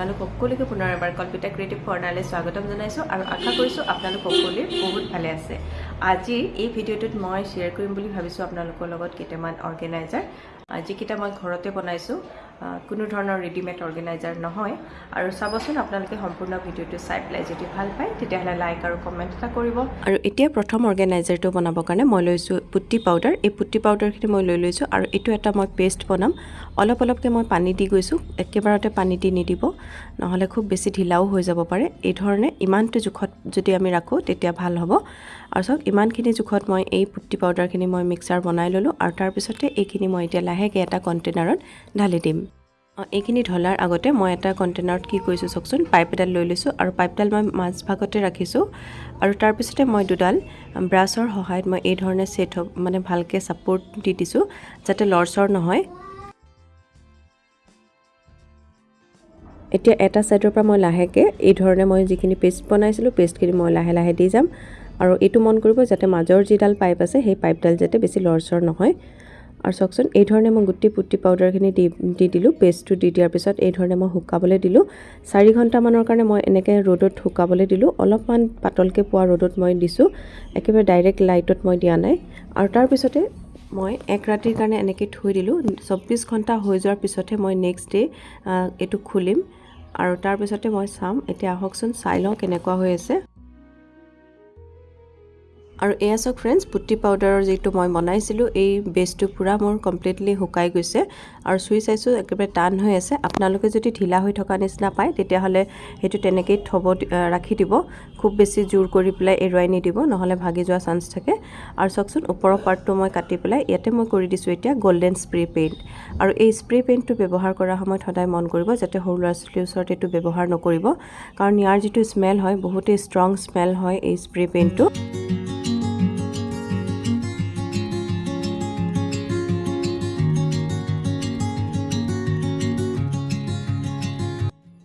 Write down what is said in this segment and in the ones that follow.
আপোনালোক সকলোকে পুনৰ এবাৰ কল্পিতা ক্ৰিয়েটিভ কৰ্ণাৰলৈ স্বাগতম জনাইছোঁ আৰু আশা কৰিছোঁ আপোনালোক সকলোৱে বহুত ভালে আছে। আজি এই ভিডিঅ'টোত মই শ্বেয়াৰ কৰিম বুলি ভাবিছোঁ আপোনালোকৰ লগত কেইটামান অৰ্গেনাইজাৰ যিকেইটা মই ঘৰতে বনাইছোঁ। কোনো ধৰণৰ ৰেডিমেড অৰ্গেনাইজাৰ নহয়। আৰু চাবচোন আপোনালোকে সম্পূৰ্ণ ভিডিঅ'টো চাই পেলাই যদি ভাল পায় তেতিয়াহ'লে লাইক আৰু কমেণ্ট এটা কৰিব। আৰু এতিয়া প্ৰথম অৰ্গেনাইজাৰটো বনাবৰ কাৰণে মই লৈছোঁ পুট্টি পাউডাৰ এই পুট্টি পাউডাৰখিনি মই লৈ লৈছোঁ আৰু এইটো এটা মই পেষ্ট বনাম। অলপ অলপকৈ মই পানী দি গৈছোঁ। একেবাৰতে পানী দি নিদিব। নহ'লে খুব বেছি ঢিলাও হৈ যাব পাৰে। এই ধৰণে ইমানটো জোখত যদি আমি ৰাখোঁ তেতিয়া ভাল হ'ব। আৰু চাওক ইমানখিনি জোখত মই এই পুট্টি পাউডাৰখিনি মই মিক্সাৰ বনাই ল'লোঁ আৰু তাৰপিছতে এইখিনি মই এতিয়া লাহেকৈ এটা কণ্টেইনাৰত ঢালি দিম। এইখিনি ঢলাৰ আগতে মই এটা কণ্টেইনাৰত কি কৰিছোঁ চাওকচোন পাইপ এডাল লৈ লৈছোঁ আৰু পাইপডাল মই মাজভাগতে ৰাখিছোঁ আৰু তাৰপিছতে মই দুডাল ব্ৰাছৰ সহায়ত মই এই ধৰণে ছেট হ'ব মানে ভালকৈ ছাপৰ্ট দি দিছোঁ যাতে লৰচৰ নহয়। এতিয়া এটা ছাইডৰ পৰা মই লাহেকৈ এই ধৰণে মই যিখিনি পেষ্ট বনাইছিলোঁ পেষ্টখিনি মই লাহে লাহে দি যাম। আৰু এইটো মন কৰিব যাতে মাজৰ যিডাল পাইপ আছে সেই পাইপডাল যাতে বেছি লৰচৰ নহয়। আৰু চাওকচোন এই ধৰণে মই গোটেই পুট্টি পাউডাৰখিনি দি দি দিলোঁ পেষ্টটো দি দিয়াৰ পিছত এই ধৰণে মই শুকাবলৈ দিলোঁ। চাৰি ঘণ্টামানৰ কাৰণে মই এনেকৈ ৰ'দত শুকাবলৈ দিলোঁ। অলপমান পাতলকৈ পোৱা ৰ'দত মই দিছোঁ। একেবাৰে ডাইৰেক্ট লাইটত মই দিয়া নাই। আৰু তাৰপিছতে মই এক ৰাতিৰ কাৰণে এনেকৈ থৈ দিলোঁ। চৌব্বিছ ঘণ্টা হৈ যোৱাৰ পিছতহে মই নেক্সট ডে' এইটো খুলিম। আৰু তাৰপিছতে মই চাম এতিয়া আহকচোন চাই লওঁ কেনেকুৱা হৈ আছে। আৰু এয়া চাওক ফ্ৰেণ্ডছ পুট্টি পাউডাৰৰ যিটো মই বনাইছিলোঁ এই বেচটো পূৰা মোৰ কমপ্লিটলি শুকাই গৈছে আৰু চুই চাইছোঁ একেবাৰে টান হৈ আছে। আপোনালোকে যদি ঢিলা হৈ থকা নিচিনা পায় তেতিয়াহ'লে সেইটো তেনেকেই থ'ব ৰাখি দিব। খুব বেছি জোৰ কৰি পেলাই এৰুৱাই নিদিব নহ'লে ভাগি যোৱা চান্স থাকে। আৰু চাওকচোন ওপৰৰ পাৰ্টটো মই কাটি পেলাই ইয়াতে মই কৰি দিছোঁ এতিয়া গল্ডেন স্প্ৰে পেইণ্ট আৰু এই স্প্ৰে পেইণ্টটো ব্যৱহাৰ কৰাৰ সময়ত সদায় মন কৰিব যাতে সৰু ল'ৰা ছোৱালীৰ ওচৰত এইটো ব্যৱহাৰ নকৰিব। কাৰণ ইয়াৰ যিটো স্মেল হয় বহুতেই ষ্ট্ৰং স্মেল হয় এই স্প্ৰে পেইণ্টটো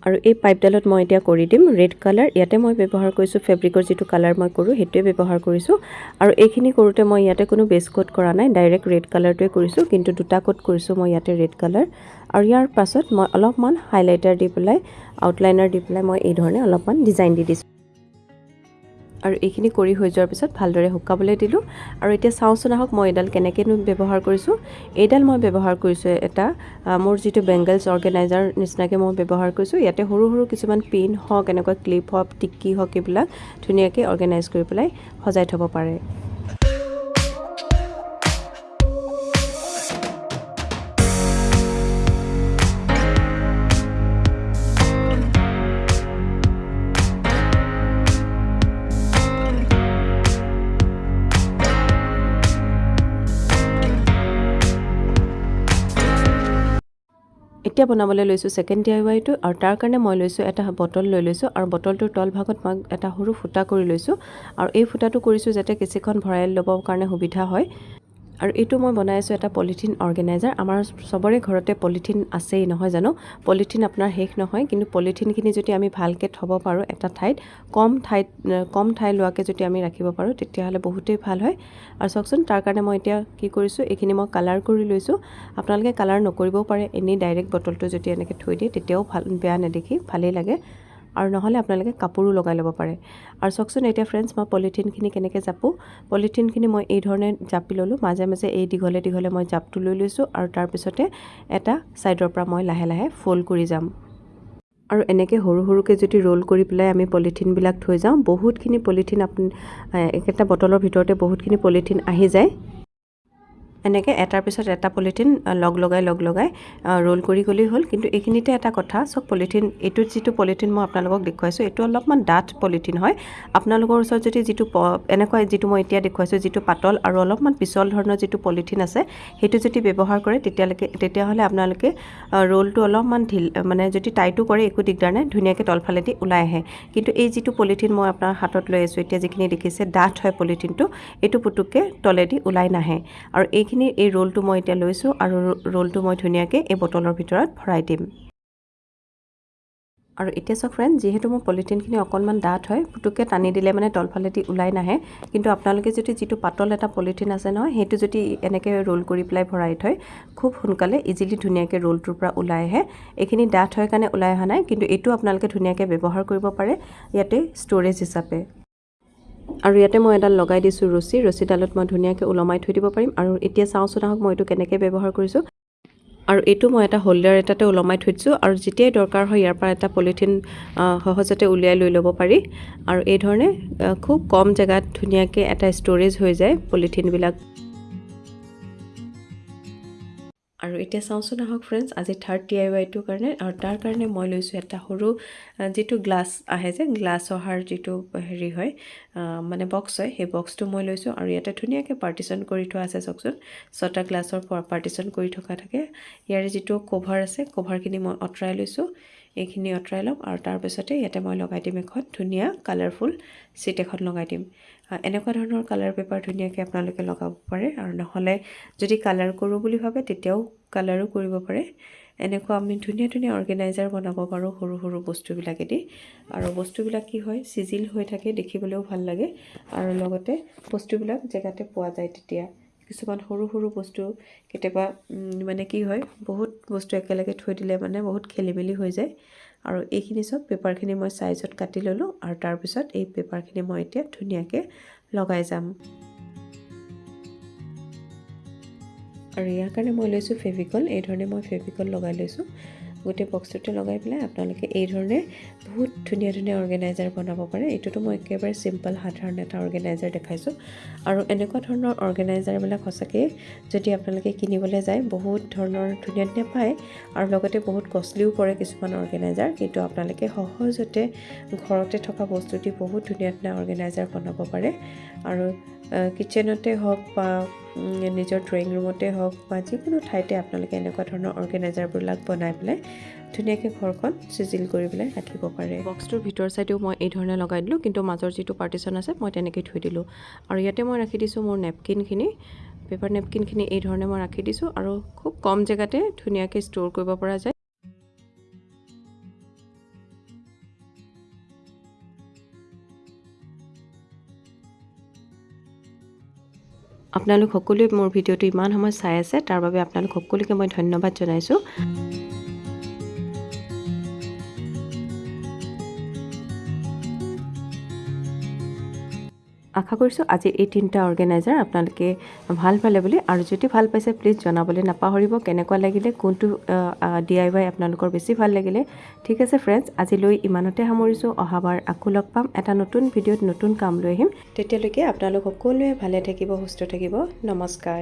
আৰু এই পাইপডালত মই এতিয়া কৰি দিম ৰেড কালাৰ ইয়াতে মই ব্যৱহাৰ কৰিছোঁ ফেব্ৰিকৰ যিটো কালাৰ মই কৰোঁ সেইটোৱে ব্যৱহাৰ কৰিছোঁ। আৰু এইখিনি কৰোঁতে মই ইয়াতে কোনো বেছ কোট কৰা নাই ডাইৰেক্ট ৰেড কালাৰটোৱে কৰিছোঁ কিন্তু দুটা কোট কৰিছোঁ মই ইয়াতে ৰেড কালাৰ আৰু ইয়াৰ পাছত মই অলপমান হাইলাইটাৰ দি পেলাই আউটলাইনাৰ দি পেলাই মই এই ধৰণে অলপমান ডিজাইন দি দিছোঁ। আৰু এইখিনি কৰি হৈ যোৱাৰ পিছত ভালদৰে শুকাবলৈ দিলোঁ। আৰু এতিয়া চাওঁচোন আহক মই এইডাল কেনেকৈনো ব্যৱহাৰ কৰিছোঁ। এইডাল মই ব্যৱহাৰ কৰিছোঁ এটা মোৰ যিটো বেংগলছ অৰ্গেনাইজাৰ নিচিনাকৈ মই ব্যৱহাৰ কৰিছোঁ। ইয়াতে সৰু সৰু কিছুমান পিন হওক এনেকুৱা ক্লিপ হওক টিক্কি হওক এইবিলাক ধুনীয়াকৈ অৰ্গেনাইজ কৰি পেলাই সজাই থ'ব পাৰে। এতিয়া বনাবলৈ লৈছোঁ ছেকেণ্ড ডি আই ৱাইটো আৰু তাৰ কাৰণে মই লৈছোঁ এটা বটল লৈ লৈছোঁ আৰু বটলটোৰ তলভাগত মই এটা সৰু ফুটা কৰি লৈছোঁ আৰু এই ফুটাটো কৰিছোঁ যাতে কেঁচিখন ভৰাই ল'বৰ কাৰণে সুবিধা হয়। আৰু এইটো মই বনাই আছোঁ এটা পলিথিন অৰ্গেনাইজাৰ। আমাৰ চবৰে ঘৰতে পলিথিন আছেই নহয় জানো? পলিথিন আপোনাৰ শেষ নহয় কিন্তু পলিথিনখিনি যদি আমি ভালকৈ থ'ব পাৰোঁ এটা ঠাইত কম ঠাইত কম ঠাই লোৱাকৈ যদি আমি ৰাখিব পাৰোঁ তেতিয়াহ'লে বহুতেই ভাল হয়। আৰু চাওকচোন তাৰ কাৰণে মই এতিয়া কি কৰিছোঁ এইখিনি মই কালাৰ কৰি লৈছোঁ। আপোনালোকে কালাৰ নকৰিবও পাৰে এনেই ডাইৰেক্ট বটলটো যদি এনেকৈ থৈ দিয়ে তেতিয়াও ভাল বেয়া নেদেখি ভালেই লাগে। আৰু নহ'লে আপোনালোকে কাপোৰো লগাই ল'ব পাৰে। আৰু চাওকচোন এতিয়া ফ্ৰেণ্ডছ মই পলিথিনখিনি কেনেকৈ জাপোঁ? পলিথিনখিনি মই এই ধৰণে জাপি ল'লোঁ। মাজে মাজে এই দীঘলে দীঘলে মই জাপটো লৈ লৈছোঁ আৰু তাৰপিছতে এটা ছাইডৰ পৰা মই লাহে লাহে ফ'ল্ড কৰি যাম। আৰু এনেকৈ সৰু সৰুকৈ যদি ৰোল কৰি পেলাই আমি পলিথিনবিলাক থৈ যাওঁ বহুতখিনি পলিথিন আপুনি একেটা বটলৰ ভিতৰতে বহুতখিনি পলিথিন আহি যায়। এনেকৈ এটাৰ পিছত এটা পলিথিন লগ লগাই লগ লগাই ৰোল কৰি গ'লেই হ'ল। কিন্তু এইখিনিতে এটা কথা চব পলিথিন এইটোত যিটো পলিথিন মই আপোনালোকক দেখুৱাইছোঁ এইটো অলপমান ডাঠ পলিথিন হয়। আপোনালোকৰ ওচৰত যদি যিটো প এনেকুৱা যিটো মই এতিয়া দেখুৱাইছোঁ যিটো পাতল আৰু অলপমান পিছল ধৰণৰ যিটো পলিথিন আছে সেইটো যদি ব্যৱহাৰ কৰে তেতিয়ালৈকে তেতিয়াহ'লে আপোনালোকে ৰোলটো অলপমান ঢিল মানে যদি টাইটো কৰে একো দিগদাৰ নাই ধুনীয়াকৈ তলফালেদি ওলাই আহে। কিন্তু এই যিটো পলিথিন মই আপোনাৰ হাতত লৈ আছোঁ এতিয়া যিখিনি দেখিছে ডাঠ হয় পলিথিনটো এইটো পুতুককৈ তলেদি ওলাই নাহে। আৰু এইখিনি এই ৰোলটো মই এতিয়া লৈছোঁ আৰু ৰোলটো মই ধুনীয়াকৈ এই বটলৰ ভিতৰত ভৰাই দিম। আৰু এতিয়া চাওক ফ্ৰেণ্ড যিহেতু মোৰ পলিথিনখিনি অকণমান ডাঠ হয় পুটুককৈ টানি দিলে মানে তলফালেদি ওলাই নাহে। কিন্তু আপোনালোকে যদি যিটো পাতল এটা পলিথিন আছে নহয় সেইটো যদি এনেকৈ ৰোল কৰি পেলাই ভৰাই থয় খুব সোনকালে ইজিলি ধুনীয়াকৈ ৰোলটোৰ পৰা ওলাই আহে। এইখিনি ডাঠ হয় কাৰণে ওলাই অহা নাই কিন্তু এইটো আপোনালোকে ধুনীয়াকৈ ব্যৱহাৰ কৰিব পাৰে ইয়াতে ষ্ট'ৰেজ হিচাপে। আৰু ইয়াতে মই এডাল লগাই দিছোঁ ৰছী। ৰছীডালত মই ধুনীয়াকৈ ওলমাই থৈ দিব পাৰিম। আৰু এতিয়া চাওঁচোন আহক মই এইটো কেনেকৈ ব্যৱহাৰ কৰিছোঁ। আৰু এইটো মই এটা হোল্ডাৰ এটাতে ওলমাই থৈ দিছোঁ। আৰু যেতিয়াই দৰকাৰ হয় ইয়াৰ পৰা এটা পলিথিন সহজতে উলিয়াই লৈ ল'ব পাৰি। আৰু এই ধৰণে খুব কম জেগাত ধুনীয়াকৈ এটা ষ্ট'ৰেজ হৈ যায় পলিথিনবিলাক। আৰু এতিয়া চাওঁচোন আহক ফ্ৰেণ্ডছ আজি থাৰ্ড ডি আই ৱাইটোৰ কাৰণে আৰু তাৰ কাৰণে মই লৈছোঁ এটা সৰু যিটো গ্লাছ আহে যে গ্লাছ অহাৰ যিটো হেৰি হয় মানে বক্স হয় সেই বক্সটো মই লৈছোঁ আৰু ইয়াতে ধুনীয়াকৈ পাৰ্টিশ্যন কৰি থোৱা আছে চাওকচোন। ছটা গ্লাছৰ পাৰ্টিশ্যন কৰি থকা থাকে। ইয়াৰে যিটো কভাৰ আছে কভাৰখিনি মই আঁতৰাই লৈছোঁ। এইখিনি আঁতৰাই ল'ম আৰু তাৰপিছতে ইয়াতে মই লগাই দিম এখন ধুনীয়া কালাৰফুল চিট এখন লগাই দিম। এনেকুৱা ধৰণৰ কালাৰ পেপাৰ ধুনীয়াকৈ আপোনালোকে লগাব পাৰে আৰু নহ'লে যদি কালাৰ কৰোঁ বুলি ভাবে তেতিয়াও কালাৰো কৰিব পাৰে। এনেকুৱা আমি ধুনীয়া ধুনীয়া অৰ্গেনাইজাৰ বনাব পাৰোঁ সৰু সৰু বস্তুবিলাকেদি। আৰু বস্তুবিলাক কি হয় চিজিল হৈ থাকে দেখিবলৈও ভাল লাগে। আৰু লগতে বস্তুবিলাক জেগাতে পোৱা যায় তেতিয়া। কিছুমান সৰু সৰু বস্তু কেতিয়াবা মানে কি হয় বহুত বস্তু একেলগে থৈ দিলে মানে বহুত খেলি মেলি হৈ যায়। আৰু এইখিনি চব পেপাৰখিনি মই চাইজত কাটি ল'লোঁ আৰু তাৰপিছত এই পেপাৰখিনি মই এতিয়া ধুনীয়াকৈ লগাই যাম। আৰু ইয়াৰ কাৰণে মই লৈছোঁ ফেভিকল এই ধৰণে মই ফেভিকল লগাই লৈছোঁ। গোটেই বক্সটোতে লগাই পেলাই আপোনালোকে এই ধৰণে বহুত ধুনীয়া ধুনীয়া অৰ্গেনাইজাৰ বনাব পাৰে। এইটোতো মই একেবাৰে চিম্পল সাধাৰণ এটা অৰ্গেনাইজাৰ দেখাইছোঁ। আৰু এনেকুৱা ধৰণৰ অৰ্গেনাইজাৰবিলাক সঁচাকৈ যদি আপোনালোকে কিনিবলৈ যায় বহুত ধৰণৰ ধুনীয়া ধুনীয়া পায় আৰু লগতে বহুত কষ্টলিও পৰে কিছুমান অৰ্গেনাইজাৰ কিন্তু আপোনালোকে সহজতে ঘৰতে থকা বস্তু দি বহুত ধুনীয়া ধুনীয়া অৰ্গেনাইজাৰ বনাব পাৰে। আৰু কিটচেনতে হওক বা নিজৰ ড্ৰয়িং ৰুমতে হওক বা যিকোনো ঠাইতে আপোনালোকে এনেকুৱা ধৰণৰ অৰ্গেনাইজাৰবিলাক বনাই পেলাই ধুনীয়াকৈ ঘৰখন চিজিল কৰি পেলাই ৰাখিব পাৰে। বক্সটোৰ ভিতৰ চাইডেও মই এই ধৰণে লগাই দিলোঁ কিন্তু মাজৰ যিটো পাৰ্টিশ্যন আছে মই তেনেকৈ থৈ দিলোঁ। আৰু ইয়াতে মই ৰাখি দিছোঁ মোৰ নেপকিনখিনি পেপাৰ নেপকিনখিনি এই ধৰণে মই ৰাখি দিছোঁ আৰু খুব কম জেগাতে ধুনীয়াকৈ ষ্ট'ৰ কৰিব পৰা যায়। আপোনালোক সকলোৱে মোৰ ভিডিঅ'টো ইমান সময় চাই আছে তাৰ বাবে আপোনালোক সকলোকে মই ধন্যবাদ জনাইছোঁ। আশা কৰিছোঁ আজি এই তিনিটা অৰ্গেনাইজাৰ আপোনালোকে ভাল পালে বুলি। আৰু যদি ভাল পাইছে প্লিজ জনাবলৈ নাপাহৰিব। কেনেকুৱা লাগিলে কোনটো ডি আই ৱাই আপোনালোকৰ বেছি ভাল লাগিলে। ঠিক আছে ফ্ৰেণ্ডছ আজিলৈ ইমানতে সামৰিছোঁ। অহাবাৰ আকৌ লগ পাম। এটা নতুন ভিডিঅ'ত নতুন কাম লৈ আহিম। তেতিয়ালৈকে আপোনালোক সকলোৱে ভালে থাকিব সুস্থ থাকিব। নমস্কাৰ।